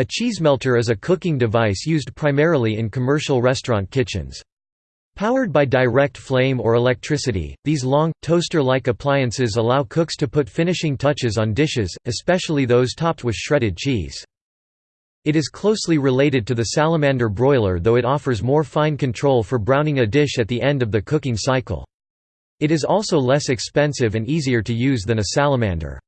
A cheesemelter is a cooking device used primarily in commercial restaurant kitchens. Powered by direct flame or electricity, these long, toaster-like appliances allow cooks to put finishing touches on dishes, especially those topped with shredded cheese. It is closely related to the salamander broiler though it offers more fine control for browning a dish at the end of the cooking cycle. It is also less expensive and easier to use than a salamander.